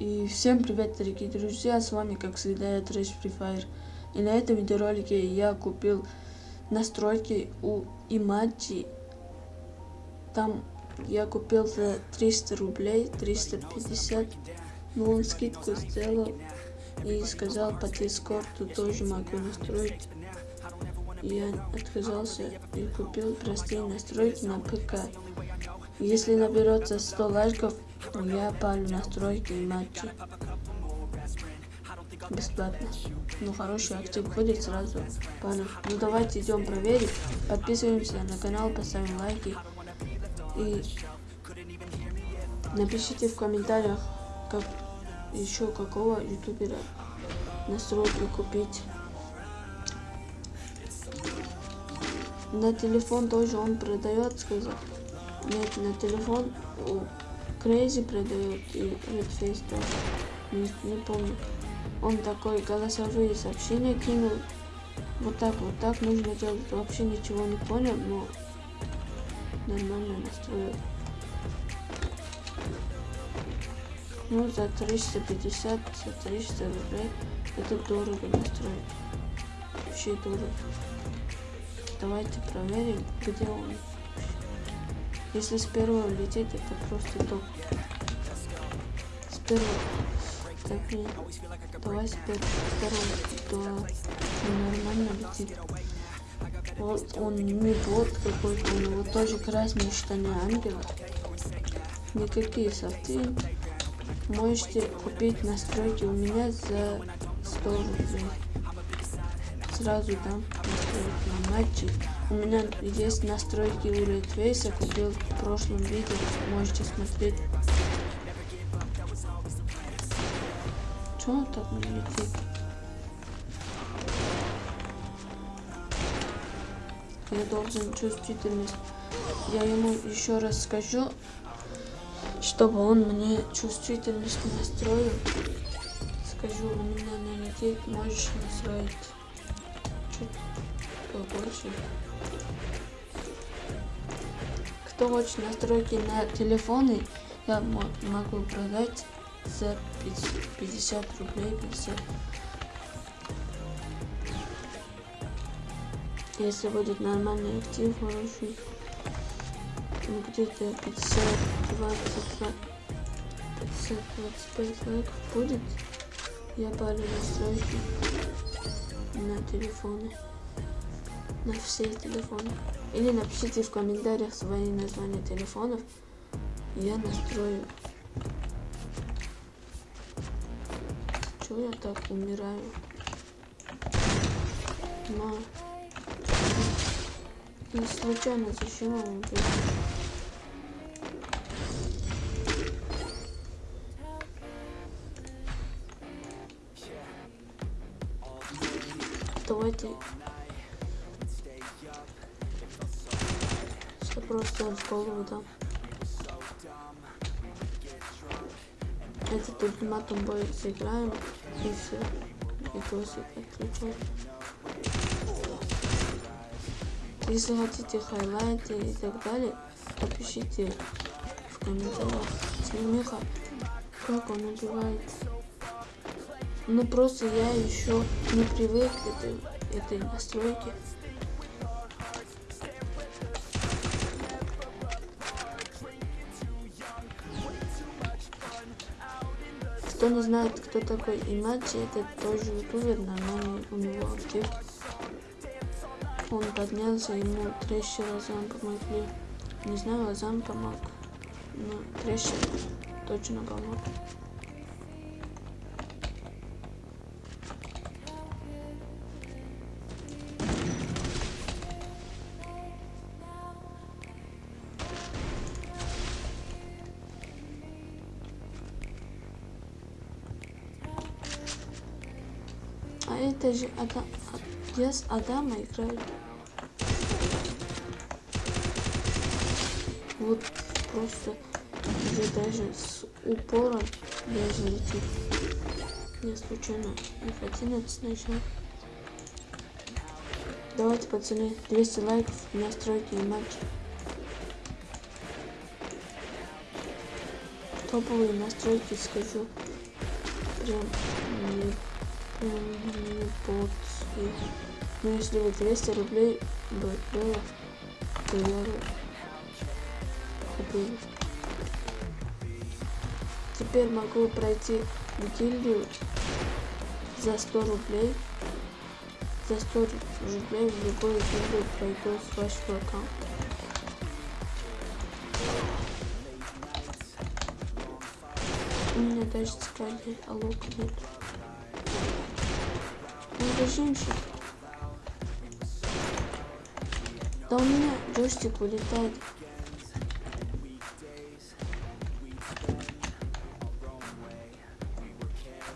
И всем привет, дорогие друзья, с вами, как всегда, я Трэш Free Fire. И на этом видеоролике я купил настройки у Имаджи. Там я купил за 300 рублей, 350, но он скидку сделал и сказал по Дискорду тоже могу настроить. Я отказался и купил простые настройки на ПК. Если наберется 100 лайков, я палю настройки и матчи. Бесплатно. Ну, хороший актив будет сразу палю. Ну, давайте идем проверить. Подписываемся на канал, поставим лайки. И напишите в комментариях, как еще какого ютубера настройки купить. На телефон тоже он продает, сказал. Нет, на телефон Crazy продает и Redface тоже. Не, не помню. Он такой голосовые сообщения кинул. Вот так, вот так нужно делать. Вообще ничего не понял, но нормально настроил. Ну, за 350, за 300 рублей это дорого настроить. Вообще дорого. Давайте проверим, где он. Если с первого лететь, это просто топ. С первого. Так, нет. Давай с первого. То нормально летит. Вот он не бот какой-то, у него тоже красные штаны ангела. Никакие софты. Можете купить настройки у меня за 100 рублей. Сразу там настройки на матчи. У меня есть настройки у Redface, купил в прошлом видео, можете смотреть. Чего он так не летит? Я должен чувствительность. Я ему еще раз скажу, чтобы он мне чувствительность настроил. Скажу, у меня не летит, можешь настроить чуть побольше. Кто хочет настройки на телефоны, я могу продать за 50 рублей 50. Если будет нормальный актив, хороший, где-то 50, 20, 50, 25 лайков будет, я парю настройки на телефоны на все телефоны. Или напишите в комментариях свои названия телефонов. Я настрою. Чего я так умираю? Но... Не случайно зачем он убил? Давайте просто в голову дам. Этот ультиматум бой сыграем и все. И досик отключу. Если хотите хайлайты и так далее, напишите в комментариях. Снемеха, как он убивает. Ну просто я еще не привык к этой, этой настройке. Кто не знает, кто такой Имаджи, это тоже ютубер, нормальный у него актив. Он поднялся, ему трещи лазам помогли. Не знаю, лазам помог, но трещи точно помог. Это же Адам... Я с Адама играю. Вот просто уже даже с упором даже летит. Я случайно F11 нажал. Давайте, пацаны, 200 лайков, настройки и матч. Топовые настройки скажу. прям. Ну если бы 200 рублей бы было, то я бы купил. Теперь могу пройти в гильдию за 100 рублей. За 100 рублей в любой гильдию пройду с вашего аккаунта. У меня даже сказали, а лука нет. Ну, это женщина. Да у меня джойстик вылетает.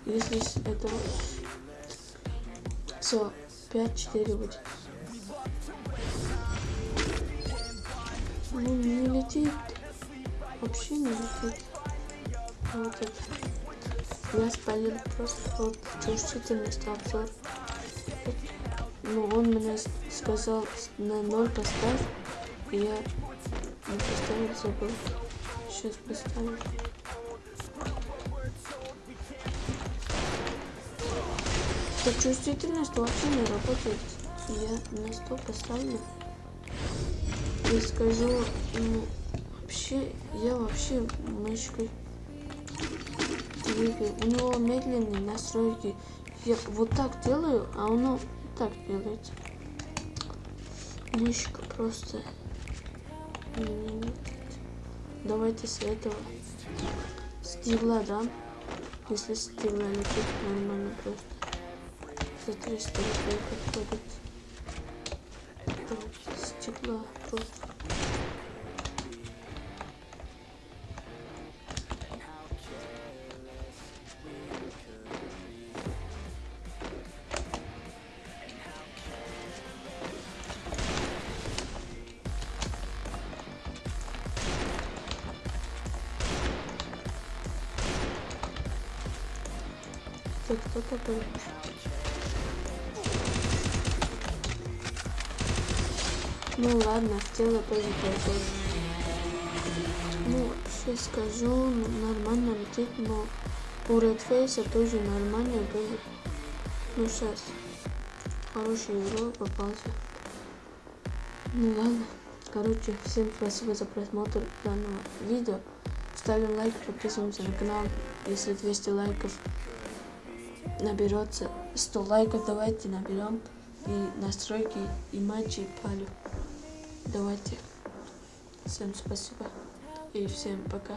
Если это... Все, 5-4 будет. Ну, не летит. Вообще не летит. Вот это. Я спалил просто чувствительность обзор. Ну, он мне сказал на ноль поставь. И я не поставил, забыл. Сейчас поставлю. Так чувствительность вообще не работает. Я на 100 поставлю. И скажу, ну, вообще, я вообще мышкой двигаю. У него медленные настройки. Я вот так делаю, а оно так делает. Мышка просто... Давайте с этого. Стигла, да? Если стигла летит нормально просто за 300 рублей подходит. Вот, стекла просто. Так, кто такой? Ну ладно, тело тоже пойдет. Ну, сейчас скажу, нормально летит, но у Redface тоже нормально было. Ну сейчас. Хороший игрок попался. Ну ладно. Короче, всем спасибо за просмотр данного видео. Ставим лайк, подписываемся на канал. Если 200 лайков наберется 100 лайков, давайте наберем и настройки и матчи палю. Давайте. Всем спасибо и всем пока.